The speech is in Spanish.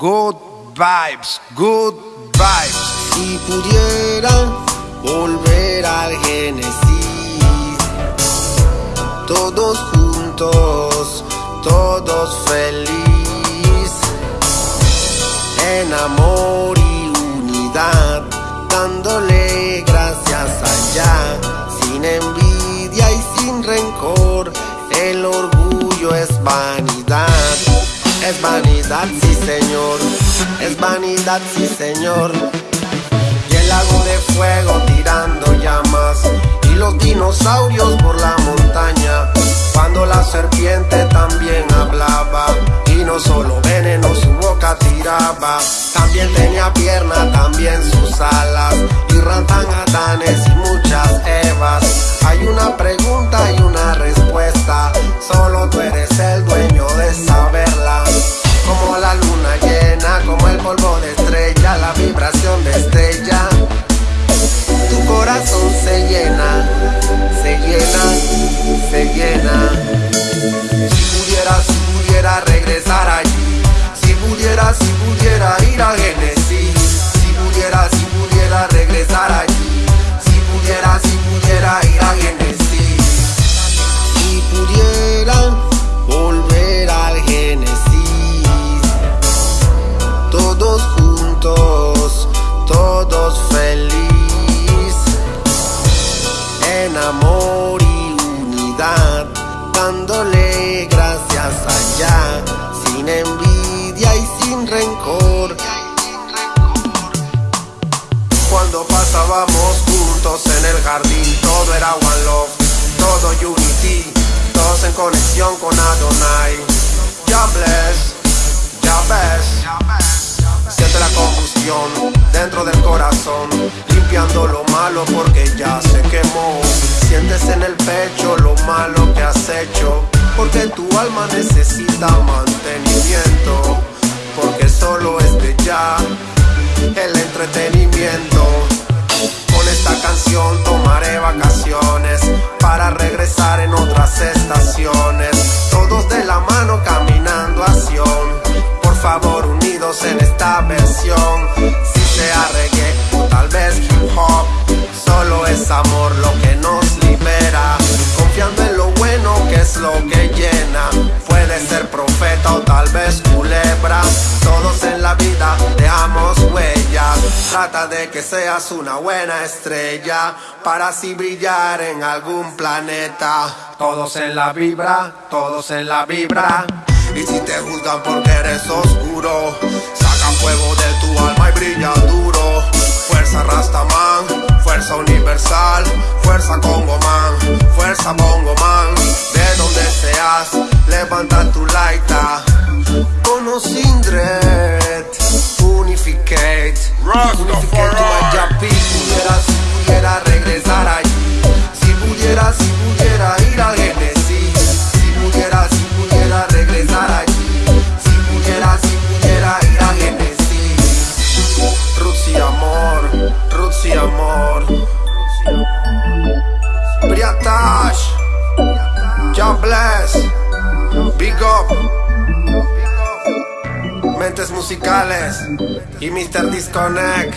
good vibes, good vibes. Si pudiera volver al Génesis, todos juntos, todos felices, en amor y unidad, dándole gracias allá, sin envidia y sin rencor, el orgullo. Es vanidad, sí señor, es vanidad, sí señor. Y el lago de fuego tirando llamas y los dinosaurios por la montaña. Cuando la serpiente también hablaba y no solo veneno su boca tiraba, también tenía pierna, también sus alas y rantan adanes y muchas evas. Hay una estrella. Tu corazón se llena, se llena, se llena. Si pudiera, si pudiera regresar allí, si pudiera, si pudiera ir a Genesis, si pudiera, si pudiera regresar allí, amor y unidad, dándole gracias allá, sin envidia y sin rencor. Cuando pasábamos juntos en el jardín, todo era one love, todo unity, todos en conexión con Adonai. Ya bless, ya ves. Siente la combustión dentro del corazón, limpiando lo malo porque ya. Sientes en el pecho lo malo que has hecho, porque tu alma necesita mantenimiento, porque solo es de ya el entretenimiento. Con esta canción tomaré vacaciones para regresar en otras estaciones. Todos de la mano caminando a Sion. Por favor, unidos en esta versión. Si sea reggae o tal vez hip hop, solo es amor lo que nos es lo que llena. Puede ser profeta o tal vez culebra. Todos en la vida dejamos huellas. Trata de que seas una buena estrella para así brillar en algún planeta. Todos en la vibra, todos en la vibra. Y si te juzgan porque eres oscuro, sacan fuego de tu alma y brilla duro. Fuerza Rastaman, fuerza universal, fuerza Congo Man, fuerza Bongo Man. De donde seas, levanta tu laita. Con o sin dread, unificate. Unificate to my Japi. Pudiera, si pudiera regresar allí. Si pudiera, si pudiera ir a Genesis. Si pudiera, si pudiera regresar allí. Si pudiera, si pudiera ir a Genesis. Roots y amor, roots y amor. Briatash, John Big Up, Mentes Musicales y Mr. Disconnect.